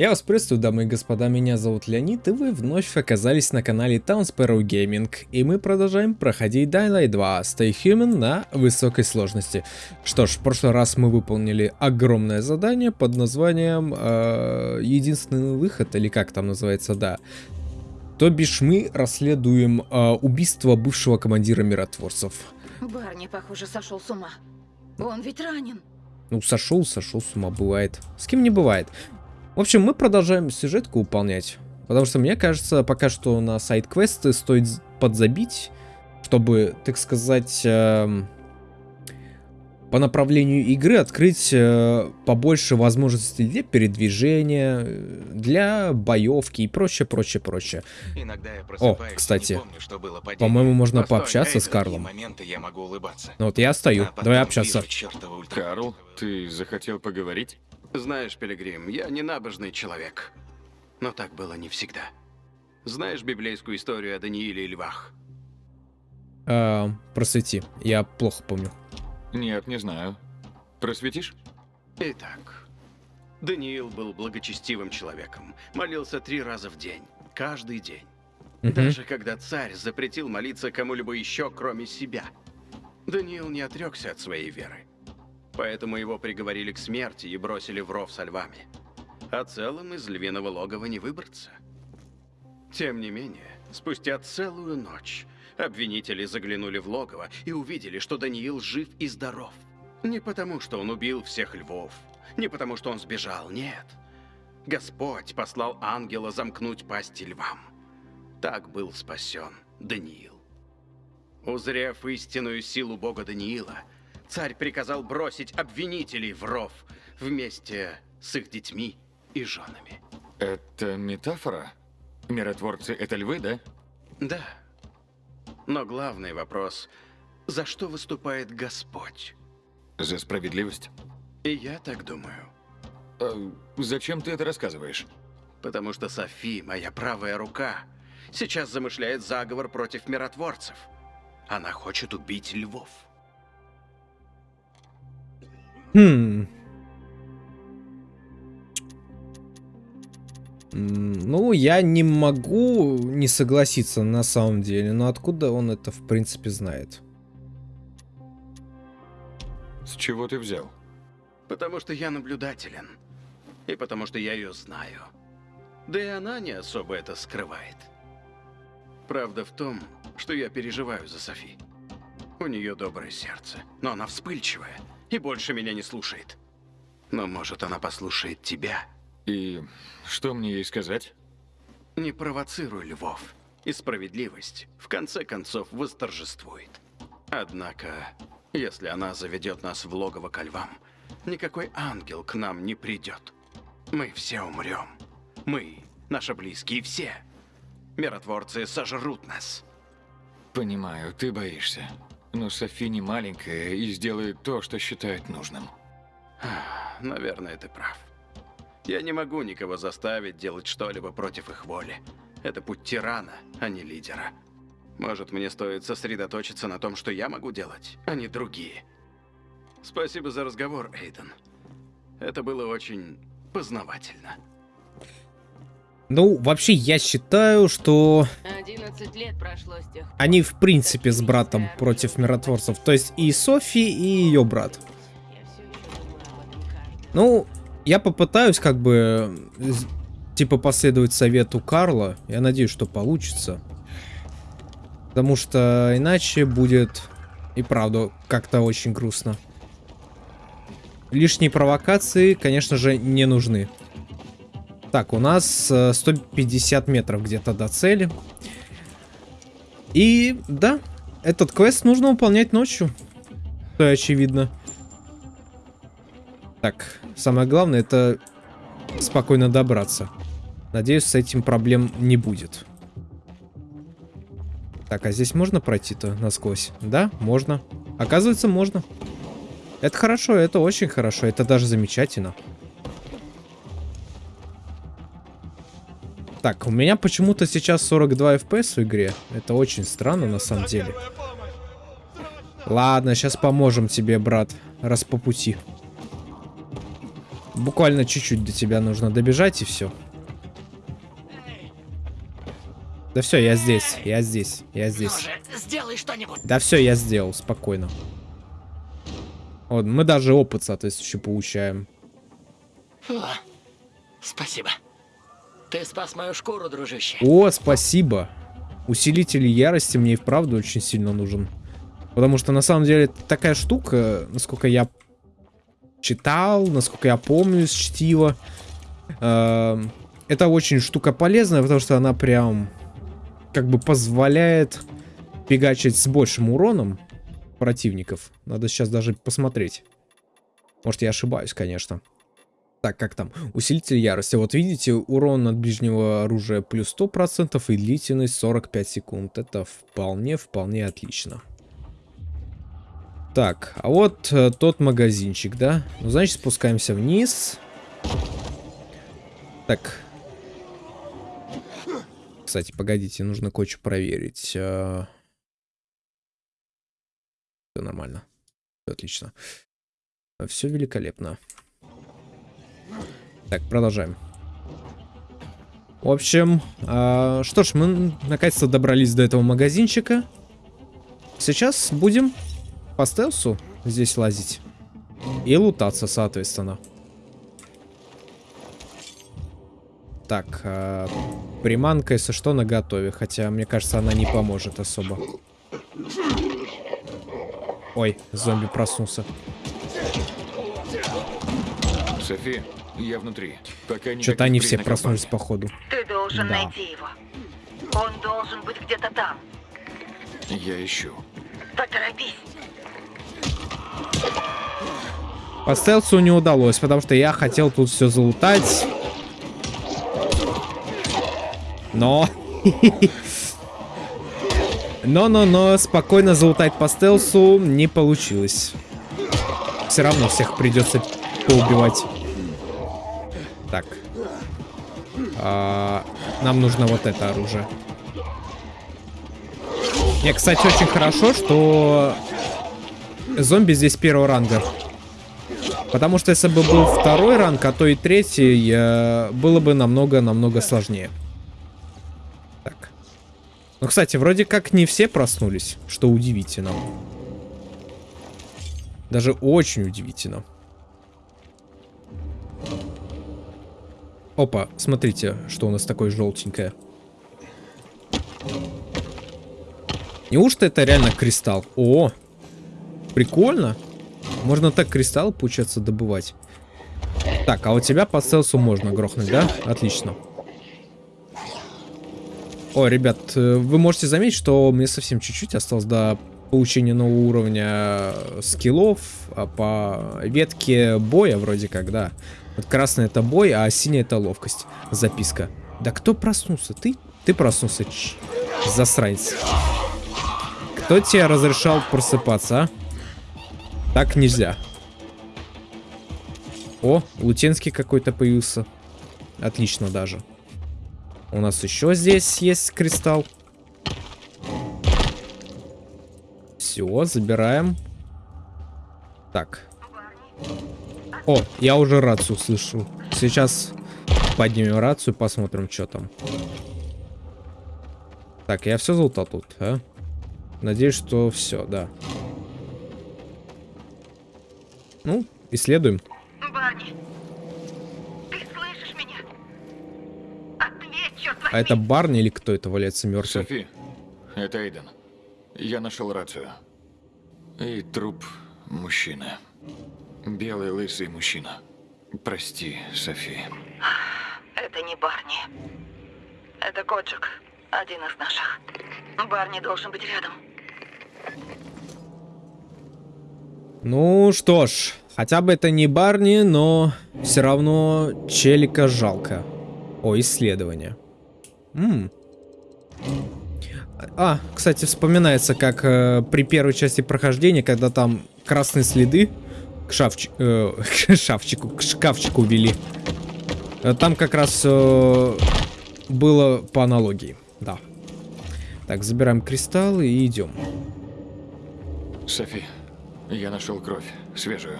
Я вас приветствую, дамы и господа, меня зовут Леонид, и вы вновь оказались на канале Town Sparrow Gaming, и мы продолжаем проходить Dying Light 2 Stay Human на высокой сложности. Что ж, в прошлый раз мы выполнили огромное задание под названием э, Единственный выход, или как там называется, да. То бишь мы расследуем э, убийство бывшего командира миротворцев. Барни, похоже, сошел с ума. Он ведь ранен. Ну, сошел, сошел с ума, бывает. С кем не бывает. В общем, мы продолжаем сюжетку выполнять. Потому что мне кажется, пока что на сайт-квесты стоит подзабить, чтобы, так сказать, э, по направлению игры открыть э, побольше возможностей для передвижения, для боевки и прочее, прочее, прочее. Иногда я О, кстати, по-моему, можно Постой, пообщаться на с Карлом. моменты я могу улыбаться. Ну вот я стою, А давай общаться. вижу Карл, ты захотел поговорить? Знаешь, Пилигрим, я не набожный человек. Но так было не всегда. Знаешь библейскую историю о Данииле и львах? Э, просвети, я плохо помню. Нет, не знаю. Просветишь? Итак, Даниил был благочестивым человеком. Молился три раза в день. Каждый день. Даже когда царь запретил молиться кому-либо еще, кроме себя. Даниил не отрекся от своей веры. Поэтому его приговорили к смерти и бросили в ров со львами. А целым из львиного логова не выбраться. Тем не менее, спустя целую ночь обвинители заглянули в логово и увидели, что Даниил жив и здоров. Не потому, что он убил всех львов, не потому, что он сбежал, нет. Господь послал ангела замкнуть пасти львам. Так был спасен Даниил. Узрев истинную силу бога Даниила, царь приказал бросить обвинителей в ров вместе с их детьми и женами. Это метафора? Миротворцы — это львы, да? Да. Но главный вопрос – за что выступает Господь? За справедливость? И я так думаю. А зачем ты это рассказываешь? Потому что Софи, моя правая рука, сейчас замышляет заговор против миротворцев. Она хочет убить львов. Хм. Ну, я не могу не согласиться на самом деле, но откуда он это в принципе знает? С чего ты взял? Потому что я наблюдателен. И потому что я ее знаю. Да и она не особо это скрывает. Правда в том, что я переживаю за Софи. У нее доброе сердце, но она вспыльчивая и больше меня не слушает. Но может она послушает тебя. И что мне ей сказать? Не провоцируй львов, и справедливость в конце концов восторжествует. Однако, если она заведет нас в логово ко львам, никакой ангел к нам не придет. Мы все умрем. Мы, наши близкие, все. Миротворцы сожрут нас. Понимаю, ты боишься. Но Софи не маленькая и сделает то, что считает нужным. Наверное, ты прав. Я не могу никого заставить делать что-либо против их воли. Это путь тирана, а не лидера. Может, мне стоит сосредоточиться на том, что я могу делать, а не другие. Спасибо за разговор, Эйден. Это было очень познавательно. Ну, вообще, я считаю, что 11 лет прошло с тех пор. они в принципе с братом против миротворцев. То есть и Софи, и ее брат. Ну, я попытаюсь как бы, типа, последовать совету Карла. Я надеюсь, что получится. Потому что иначе будет и правда как-то очень грустно. Лишние провокации, конечно же, не нужны. Так, у нас э, 150 метров где-то до цели. И да, этот квест нужно выполнять ночью. То очевидно. Так, самое главное это спокойно добраться. Надеюсь, с этим проблем не будет. Так, а здесь можно пройти-то насквозь? Да, можно. Оказывается, можно. Это хорошо, это очень хорошо, это даже замечательно. Так, у меня почему-то сейчас 42 FPS в игре. Это очень странно на самом деле. Ладно, сейчас поможем тебе, брат, раз по пути. Буквально чуть-чуть до тебя нужно добежать и все. Да все, я здесь, я здесь, я здесь. Да все, я сделал, спокойно. Вот, мы даже опыт соответствующий получаем. Фу. Спасибо. Ты спас мою шкуру, дружище. О, спасибо. Усилитель ярости мне и вправду очень сильно нужен. Потому что на самом деле такая штука, насколько я читал, насколько я помню из чтива. э, Это очень штука полезная, потому что она прям как бы позволяет фигачить с большим уроном противников. Надо сейчас даже посмотреть. Может, я ошибаюсь, конечно. Так, как там? Усилитель ярости. Вот видите, урон от ближнего оружия плюс 100% и длительность 45 секунд. Это вполне, вполне отлично. Так, а вот э, тот магазинчик, да? Ну, значит, спускаемся вниз. Так. Кстати, погодите, нужно кое-что проверить. Все нормально. Всё отлично. Все великолепно. Так, продолжаем. В общем, а, что ж, мы наконец-то добрались до этого магазинчика. Сейчас будем по стелсу здесь лазить. И лутаться, соответственно. Так, а, приманка, если что, на готове. Хотя, мне кажется, она не поможет особо. Ой, зомби проснулся. Софи, я внутри. Пока Что-то они все проснулись, походу. Ты должен Да. найти его. Он должен быть где-то там. Я ищу. Поторопись. По стелсу не удалось, потому что я хотел тут все залутать. Но... Но-но-но, спокойно залутать по стелсу не получилось. Все равно всех придется поубивать. Так. А, нам нужно вот это оружие. Не, кстати, очень хорошо, что зомби здесь первого ранга. Потому что если бы был второй ранг, а то и третий, было бы намного-намного сложнее. Так. Ну, кстати, вроде как не все проснулись, что удивительно. Даже очень удивительно. Опа, смотрите, что у нас такое желтенькое. Неужто это реально кристалл? О, прикольно. Можно так кристалл, получается, добывать. Так, а у тебя по стелсу можно грохнуть, да? Отлично. О, ребят, э, вы можете заметить, что мне совсем чуть-чуть осталось до получения нового уровня скиллов а по ветке боя вроде как, да. Вот красный это бой, а синий это ловкость. Записка. Да кто проснулся? Ты? Ты проснулся, ч... засранец. Кто тебе разрешал просыпаться, а? Так нельзя. О, Лутенский какой-то появился. Отлично даже. У нас еще здесь есть кристалл. Все, забираем. Так. О, я уже рацию слышу. Сейчас поднимем рацию, посмотрим, что там. Так, я все золото тут, а? Надеюсь, что все, да. Ну, исследуем. Барни, ты слышишь меня? Ответь, черт возьми. А это Барни или кто это валяется мертвый? Софи, это Эйден. Я нашел рацию. И труп мужчины. Белый лысый мужчина. Прости, Софи. Это не Барни. Это Коджик, один из наших. Барни должен быть рядом. Ну что ж, хотя бы это не Барни, но все равно челика жалко. О, исследование. М. А, кстати, вспоминается, как э, при первой части прохождения, когда там красные следы к, шафчи- э, к шафчику, к шкафчику вели. Э, Там как раз э, было по аналогии, да. Так, забираем кристаллы и идем. Софи, я нашел кровь. Свежую.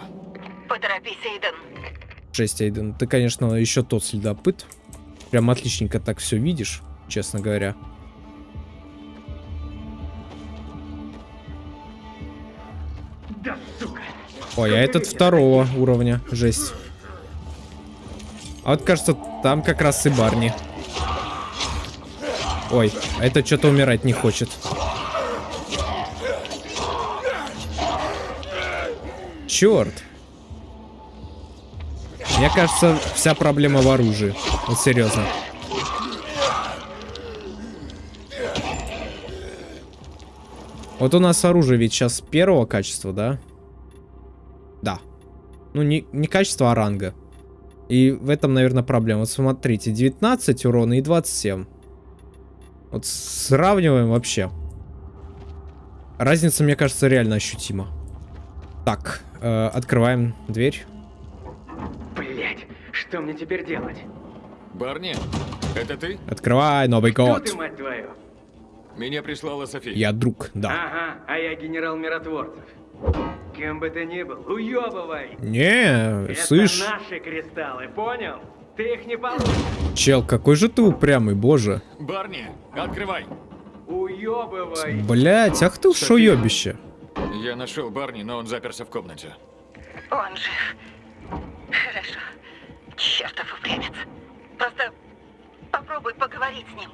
Поторопись, Эйден. Жесть, Эйден, ты, конечно, еще тот следопыт. Прям отличненько так все видишь, честно говоря. Ой, а этот второго уровня, жесть. А вот кажется, там как раз и Барни. Ой, а это что-то умирать не хочет. Черт. Мне кажется, вся проблема в оружии. Вот серьезно. Вот у нас оружие ведь сейчас первого качества? Да. Ну, не, не качество, а ранга. И в этом, наверное, проблема. Вот смотрите, 19 урона и 27. Вот сравниваем вообще. Разница, мне кажется, реально ощутима. Так, э, открываем дверь. Блять, что мне теперь делать? Барни, это ты? Открывай, Новый Кто год. ты, мать твою? Меня прислала София. Я друг, да. Ага, а я генерал миротворцев. Кем бы ты ни был, уебывай! Не, Это слышь, наши кристаллы, понял? Ты их не получишь. чел, какой же ты упрямый, боже. Барни, открывай. Уебывай! Блять, ах ты ушоебище. Я нашел Барни, но он заперся в комнате. Он жив. Хорошо. Чертов упрямец. Просто попробуй поговорить с ним.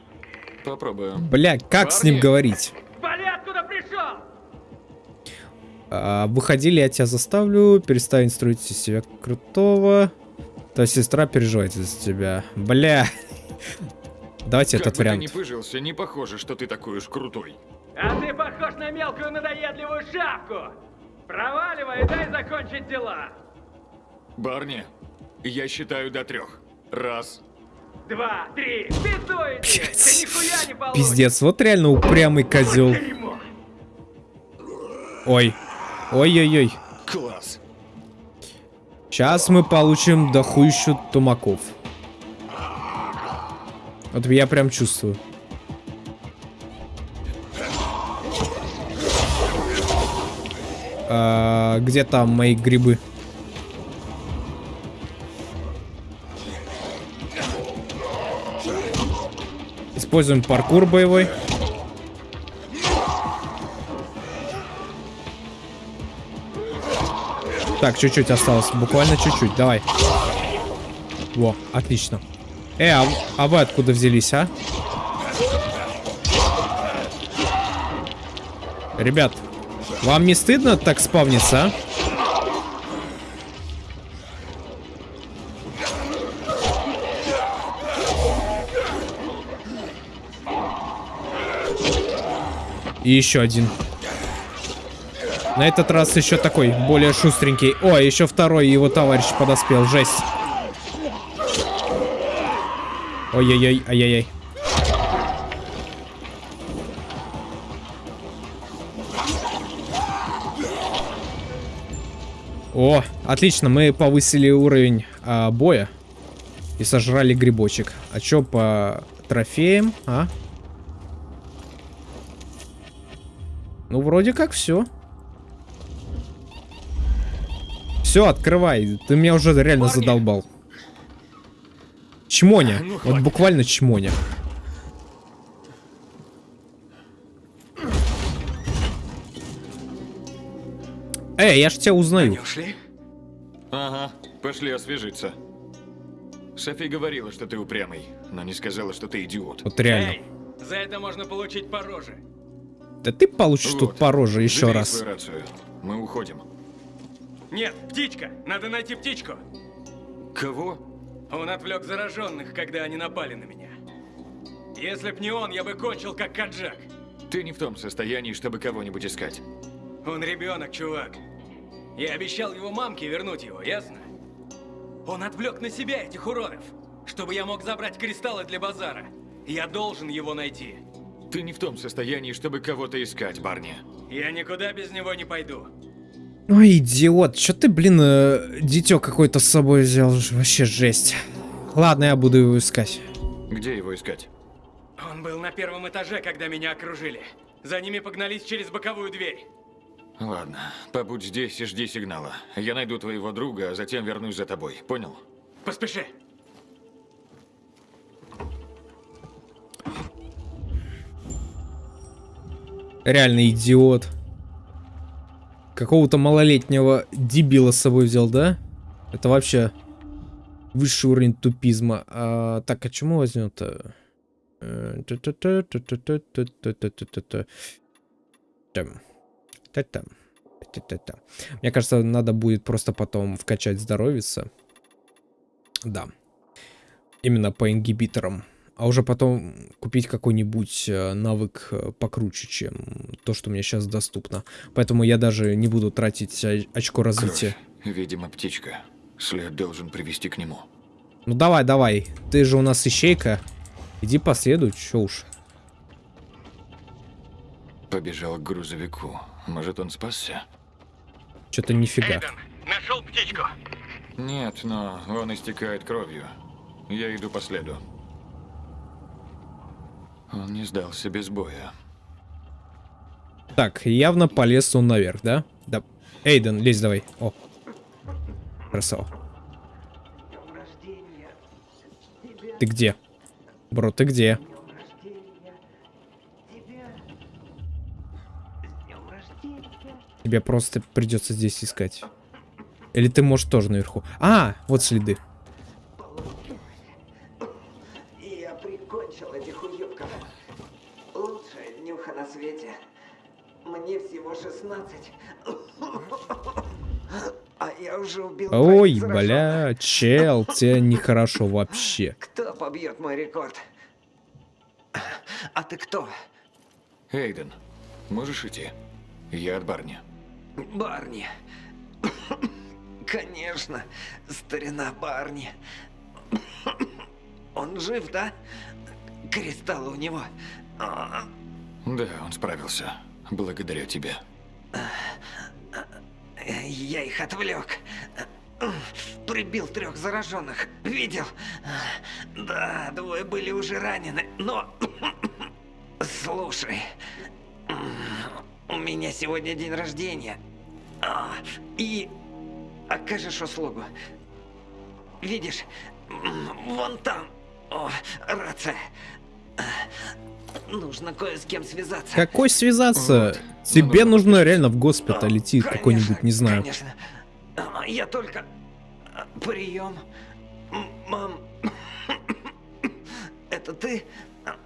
Попробую. Блять, как с ним говорить? Вали откуда пришел! А, выходили, я тебя заставлю. Перестань строить из себя крутого. Твоя сестра переживает из-за тебя. Бля. Давайте как этот бы вариант. ты не пыжился, не похоже, что ты такой уж крутой. А ты похож на мелкую надоедливую шавку! Проваливай дай закончить дела! Барни, я считаю до трех. Раз. Два, три, пиздуй иди! Ты нихуя не получишь! Пиздец, вот реально упрямый козел. Дерьмо! Ой. Ой-ой-ой. Класс. Сейчас мы получим дохуищу тумаков. Вот я прям чувствую. А, где там мои грибы? Используем паркур боевой. Так, чуть-чуть осталось. Буквально чуть-чуть. Давай. Во, отлично. Э, а, а вы откуда взялись, а? Ребят, вам не стыдно так спавниться, а? И еще один. На этот раз еще такой, более шустренький. О, еще второй его товарищ подоспел. Жесть. Ой-ой-ой, ай-яй-яй. О, отлично, мы повысили уровень а, боя и сожрали грибочек. А чё по трофеям, а? Ну, вроде как все. Все, открывай. Ты меня уже реально Парни. задолбал. Чмоня. Ну, вот буквально чмоня. Эй, я ж тебя узнаю. Они ушли? Ага, пошли освежиться. Софи говорила, что ты упрямый, но не сказала, что ты идиот. Вот реально. Эй, за это можно получить по роже. Да ты получишь тут Вот, по роже еще забери раз. рацию. Мы уходим. Нет, птичка! Надо найти птичку! Кого? Он отвлек зараженных, когда они напали на меня. Если б не он, я бы кончил как Каджак. Ты не в том состоянии, чтобы кого-нибудь искать. Он ребенок, чувак. Я обещал его мамке вернуть его, ясно? Он отвлек на себя этих уродов, чтобы я мог забрать кристаллы для базара. Я должен его найти. Ты не в том состоянии, чтобы кого-то искать, Барни. Я никуда без него не пойду. Ой, идиот, чё ты, блин, э, дитё какое-то с собой взял? Вообще жесть. Ладно, я буду его искать. Где его искать? Он был на первом этаже, когда меня окружили. За ними погнались через боковую дверь. Ладно, побудь здесь и жди сигнала. Я найду твоего друга, а затем вернусь за тобой. Понял? Поспеши. Реально идиот. Какого-то малолетнего дебила с собой взял, да? Это вообще высший уровень тупизма. А, так, а чему возьмем-то? Э, Мне кажется, надо будет просто потом вкачать здоровица. Да. Именно по ингибиторам. А уже потом купить какой-нибудь э, навык э, покруче, чем то, что мне сейчас доступно. Поэтому я даже не буду тратить очко развития. Кровь. Видимо, птичка. След должен привести к нему. Ну давай, давай. Ты же у нас ищейка. Иди последуй, чё уж. Побежал к грузовику. Может, он спасся? Чё-то нифига. нашел птичку? Нет, но он истекает кровью. Я иду по следу. Он не сдался без боя. Так, явно полез он наверх, да? Да. Эйден, лезь давай. О. Красава. Ты где? Бро, ты где? Тебе просто придется здесь искать. Или ты можешь тоже наверху. А, вот следы. И я прикончил этих уёбков. Лучшая днюха на свете. Мне всего 16. А я уже убил Ой, троих зараженных. Бля, чел, тебе нехорошо вообще. Кто побьет мой рекорд? А ты кто? Эйден, можешь идти? Я от Барни. Барни. Конечно, старина Барни. Он жив, да? Кристалл у него. Да, он справился. Благодаря тебе. Я их отвлек. Прибил трех зараженных. Видел? Да, двое были уже ранены, но... Слушай, у меня сегодня день рождения. А, И окажешь услугу. Видишь, вон там. О, рация. Нужно кое с кем связаться. Какой связаться? Вот. Тебе Ну, нужно реально в госпиталь идти какой-нибудь, не знаю. Конечно. Я только... а, Прием. Мам. Это ты? А,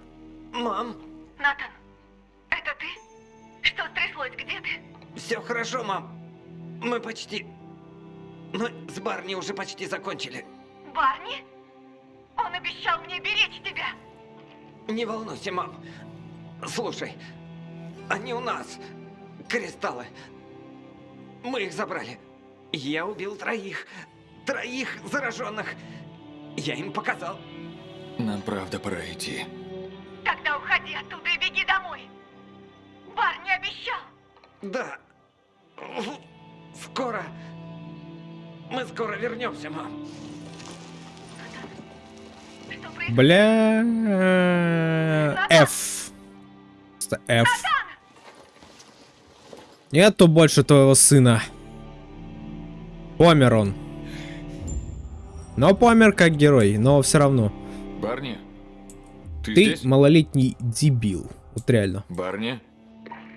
Мам. Натан, это ты? Что стряслось? Где ты? Все хорошо, мам. Мы почти... Мы с Барни уже почти закончили. Барни? Он обещал мне беречь тебя. Не волнуйся, мам. Слушай, они у нас. Кристаллы. Мы их забрали. Я убил троих. Троих зараженных. Я им показал. Нам правда пора идти. Тогда уходи оттуда и беги домой. Барни обещал. Да. Скоро. Мы скоро вернемся, мам. Бля... F. Просто F. Нету больше твоего сына. Помер он. Но помер как герой, но все равно. Барни? Ты, Ты здесь? малолетний дебил. Вот реально. Барни?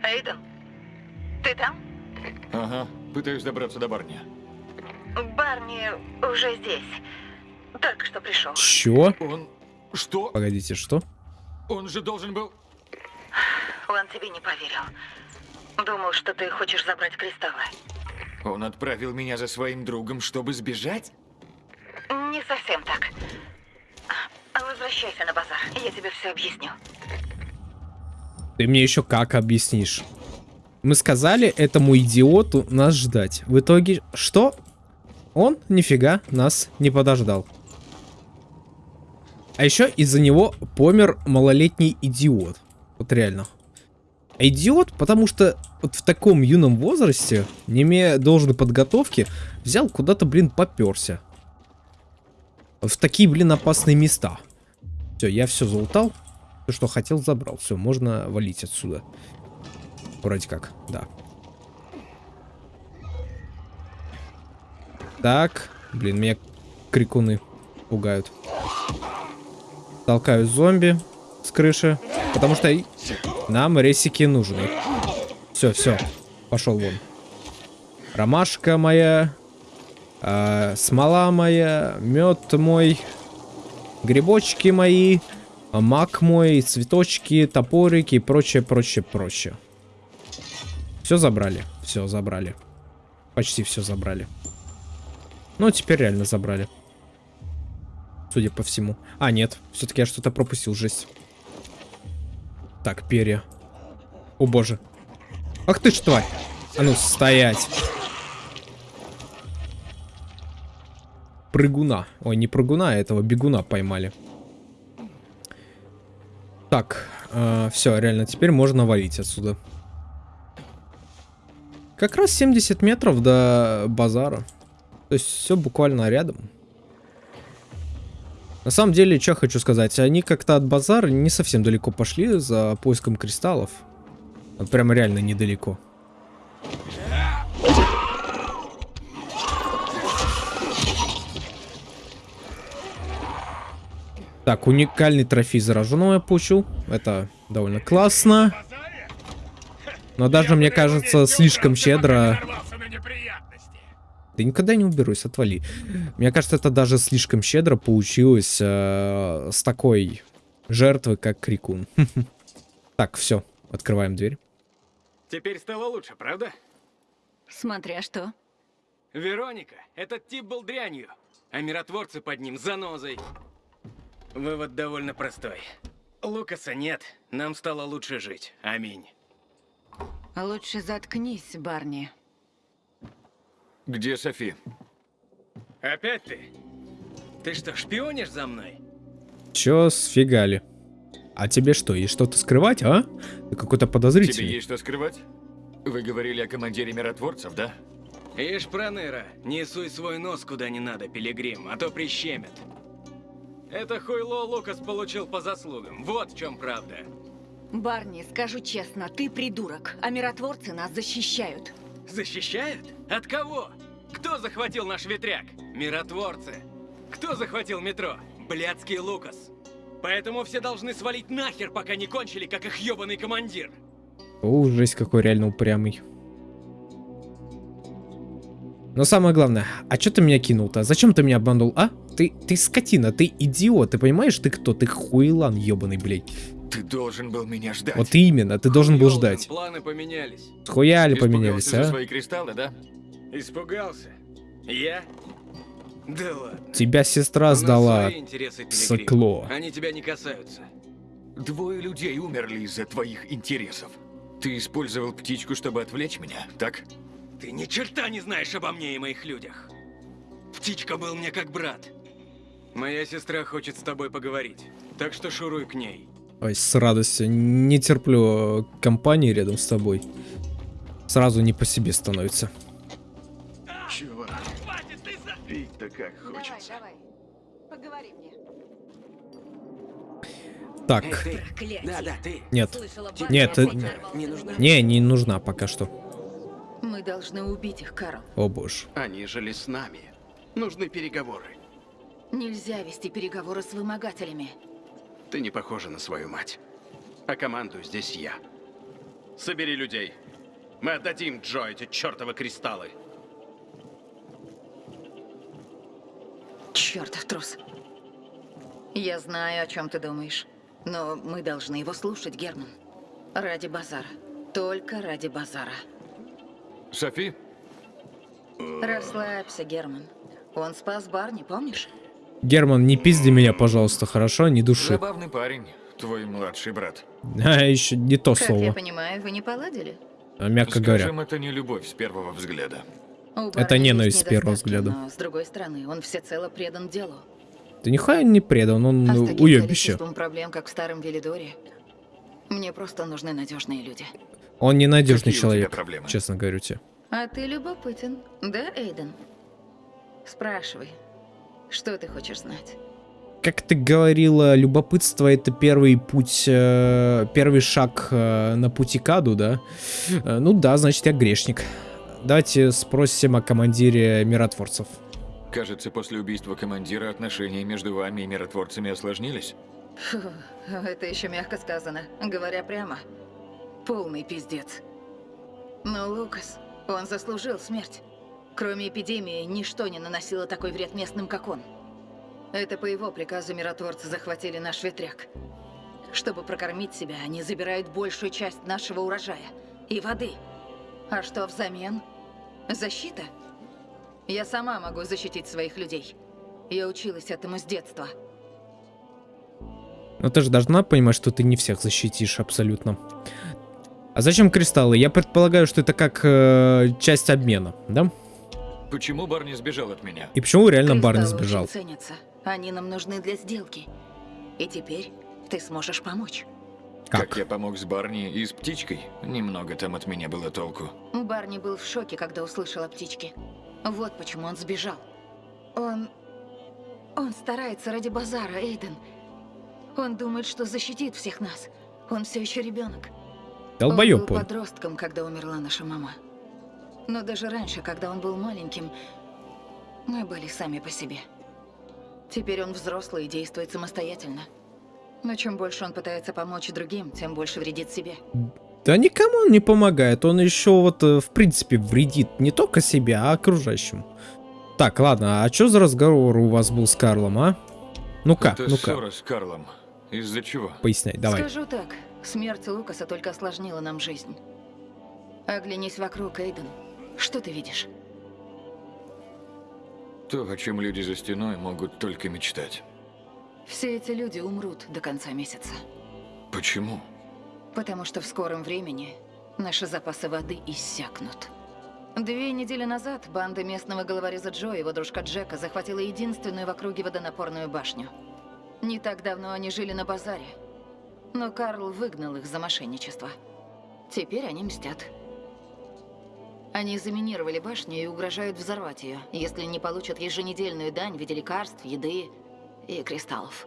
Эйден, ты там? Ага, пытаюсь добраться до Барни. Барни уже здесь. Только что пришел. Чё? Он... Что? Погодите, что? Он же должен был... Он тебе не поверил. Думал, что ты хочешь забрать кристаллы. Он отправил меня за своим другом, чтобы сбежать? Не совсем так. Возвращайся на базар, я тебе все объясню. Ты мне еще как объяснишь? Мы сказали этому идиоту нас ждать. В итоге что? Он нифига нас не подождал. А еще из-за него помер малолетний идиот. Вот реально. А Идиот, потому что вот в таком юном возрасте, не имея должной подготовки, взял куда-то, блин, поперся. В такие, блин, опасные места. Все, я все залутал. Все, что хотел, забрал. Все, можно валить отсюда. Вроде как, да. Так. Блин, меня крикуны пугают. Толкаю зомби с крыши. Потому что нам ресики нужны. Все, все, пошел вон. Ромашка моя, а, смола моя, мед мой, грибочки мои, мак мой, цветочки, топорики и прочее, прочее, прочее. Все забрали, все забрали. Почти все забрали. Ну, теперь реально забрали. Судя по всему. А, нет. Все-таки я что-то пропустил, жесть. Так, перья. О боже. Ах ты ж тварь. А ну, стоять. Прыгуна. Ой, не прыгуна, а этого бегуна поймали. Так, все, реально, теперь можно валить отсюда. Как раз 70 метров до базара. То есть все буквально рядом. На самом деле, что хочу сказать, они как-то от базара не совсем далеко пошли за поиском кристаллов. Вот прямо реально недалеко. Так, уникальный трофей зараженного я получил. Это довольно классно. Но даже, мне кажется, слишком щедро... Да никогда не уберусь, отвали. Мне кажется, это даже слишком щедро получилось э, с такой жертвы, как Крикун. Так, все, открываем дверь. Теперь стало лучше, правда? Смотря что. Вероника, этот тип был дрянью, а миротворцы под ним занозой. Вывод довольно простой. Лукаса нет, нам стало лучше жить. Аминь. Лучше заткнись, Барни. Где Софи? Опять ты? Ты что, шпионишь за мной? Чё сфигали? А тебе что, есть что-то скрывать, а? Ты какой-то Тебе подозрительный. есть что скрывать? Вы говорили о командире миротворцев, да? Ишь, Проныра, не суй свой нос куда не надо, Пилигрим, а то прищемят. Это хуйло Лукас получил по заслугам. Вот в чем правда. Барни, скажу честно, ты придурок, а миротворцы нас защищают. Защищают? От кого? Кто захватил наш ветряк? Миротворцы. Кто захватил метро? Блядский Лукас. Поэтому все должны свалить нахер, пока не кончили, как их ебаный командир. О, жесть какой реально упрямый. Но самое главное, а чё ты меня кинул-то? Зачем ты меня обманул, а? Ты, ты скотина, ты идиот, ты понимаешь, ты кто? Ты хуйлан ебаный, блядь. Ты должен был меня ждать. Вот именно, ты должен был ждать. Планы поменялись. Схуяли поменялись, а? свои кристаллы, да? Испугался? Я? Да ладно. Тебя сестра сдала. Сокло. Они тебя не касаются. Двое людей умерли из-за твоих интересов. Ты использовал птичку, чтобы отвлечь меня, так? Ты ни черта не знаешь обо мне и моих людях. Птичка был мне как брат. Моя сестра хочет с тобой поговорить, так что шуруй к ней. Ой, с радостью. Не терплю э, компании рядом с тобой. Сразу не по себе становится. Чувак, пить-то как хочется. давай. Поговори мне. Так. Да, да, ты. нет. Слышала, Нет, э, не нужна. Не, не нужна пока что. Мы должны убить их, Карл. О боже. Они жили с нами. Нужны переговоры. Нельзя вести переговоры с вымогателями. Ты не похожа на свою мать. А командую здесь я. Собери людей. Мы отдадим Джо эти чертовы кристаллы. Чертов трус. Я знаю, о чем ты думаешь. Но мы должны его слушать, Герман. Ради базара. Только ради базара. Софи? Расслабься, Герман. Он спас Барни, помнишь? Герман, не пизди меня, пожалуйста, хорошо? Не души. Забавный парень, твой младший брат. А, еще не то Как я слово, понимаю, вы не поладили? а, мягко Скажем, говоря. это не любовь с первого взгляда. Это ненависть с первого взгляда. Но, с другой стороны, он всецело предан делу. Ты нихуя не предан, он а уебище. проблем, как в старом Велидоре, мне просто нужны надежные люди. Он ненадежный Какие человек, честно говорю тебе. А ты любопытен, да, Эйден? Спрашивай, что ты хочешь знать? Как ты говорила, любопытство это первый путь, э, первый шаг э, на пути к аду, да? Э, ну да, значит я грешник. Давайте спросим о командире миротворцев. Кажется, после убийства командира отношения между вами и миротворцами осложнились. Фу, это еще мягко сказано. Говоря прямо, полный пиздец. Но Лукас, он заслужил смерть. Кроме эпидемии, ничто не наносило такой вред местным, как он. Это по его приказу миротворцы захватили наш ветряк. Чтобы прокормить себя, они забирают большую часть нашего урожая и воды. А что взамен? Защита? Я сама могу защитить своих людей. Я училась этому с детства. Но ты же должна понимать, что ты не всех защитишь абсолютно. А зачем кристаллы? Я предполагаю, что это как э, часть обмена, да? Почему Барни сбежал от меня? И почему реально Барни Кристаллы сбежал? очень ценятся. Они нам нужны для сделки. И теперь ты сможешь помочь. Как? я помог с Барни и с птичкой? Немного там от меня было толку. Барни был в шоке, когда услышал о птичке. Вот почему он сбежал. Он... Он старается ради базара, Эйден. Он думает, что защитит всех нас. Он все еще ребенок. Долбоёб Он был подростком, когда умерла наша мама. Но даже раньше, когда он был маленьким, мы были сами по себе. Теперь он взрослый и действует самостоятельно. Но чем больше он пытается помочь другим, тем больше вредит себе. Да никому он не помогает, он еще вот э, в принципе вредит не только себе, а окружающим. Так, ладно, а что за разговор у вас был с Карлом, а? Ну-ка, ну-ка, с Карлом. Из-за чего? поясняй, давай. Скажу так, смерть Лукаса только осложнила нам жизнь. Оглянись вокруг, Эйден. Что ты видишь? То, о чем люди за стеной могут только мечтать. Все эти люди умрут до конца месяца. Почему? Потому что в скором времени наши запасы воды иссякнут. Две недели назад банда местного головореза Джо и его дружка Джека захватила единственную в округе водонапорную башню. Не так давно они жили на базаре. Но Карл выгнал их за мошенничество. Теперь они мстят. Они заминировали башню и угрожают взорвать ее, если не получат еженедельную дань в виде лекарств, еды и кристаллов.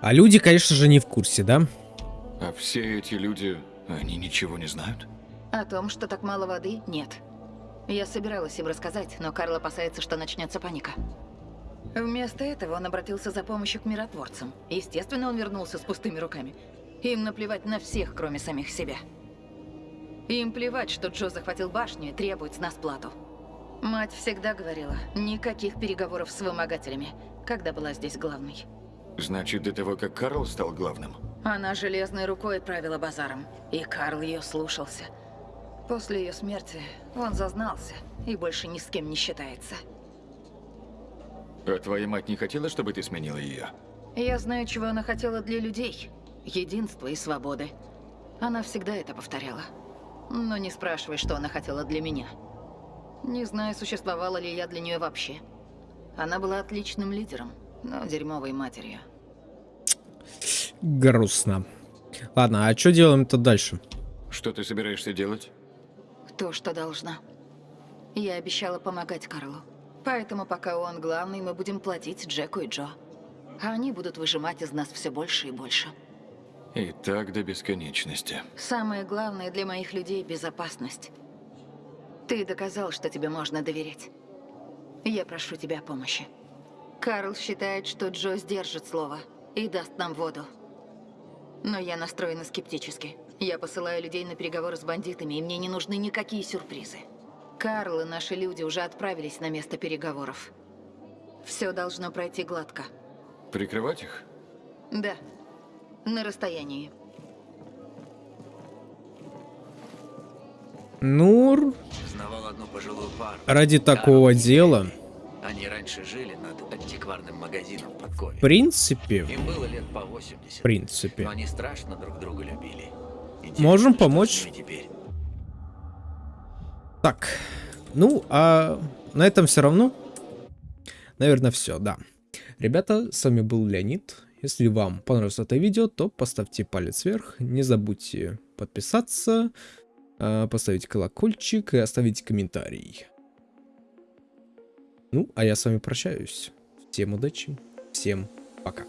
А люди, конечно же, не в курсе, да? А все эти люди, они ничего не знают? О том, что так мало воды, нет. Я собиралась им рассказать, но Карл опасается, что начнется паника. Вместо этого он обратился за помощью к миротворцам. Естественно, он вернулся с пустыми руками. Им наплевать на всех, кроме самих себя. Им плевать, что Джо захватил башню и требует с нас плату. Мать всегда говорила, никаких переговоров с вымогателями, когда была здесь главной. Значит, до того, как Карл стал главным? Она железной рукой правила базаром, и Карл ее слушался. После ее смерти он зазнался и больше ни с кем не считается. А твоя мать не хотела, чтобы ты сменила ее? Я знаю, чего она хотела для людей. Единства и свободы. Она всегда это повторяла. Но не спрашивай, что она хотела для меня. Не знаю, существовала ли я для нее вообще. Она была отличным лидером, но дерьмовой матерью. Грустно. Ладно, а что делаем-то дальше? Что ты собираешься делать? То, что должна. Я обещала помогать Карлу. Поэтому пока он главный, мы будем платить Джеку и Джо. А они будут выжимать из нас все больше и больше. И так до бесконечности. Самое главное для моих людей – безопасность. Ты доказал, что тебе можно доверять. Я прошу тебя о помощи. Карл считает, что Джо сдержит слово и даст нам воду. Но я настроена скептически. Я посылаю людей на переговоры с бандитами, и мне не нужны никакие сюрпризы. Карл и наши люди уже отправились на место переговоров. Все должно пройти гладко. Прикрывать их? Да, на расстоянии. Ну, ради такого дела, Они раньше жили над антикварным магазином под в принципе, Им было лет по 80. в принципе. Но они страшно друг друга любили. Интересно, Можем помочь. теперь? Так, ну, а на этом все равно, наверное, все, да. Ребята, с вами был Леонид. Если вам понравилось это видео, то поставьте палец вверх. Не забудьте подписаться, поставить колокольчик и оставить комментарий. Ну, а я с вами прощаюсь. Всем удачи, всем пока.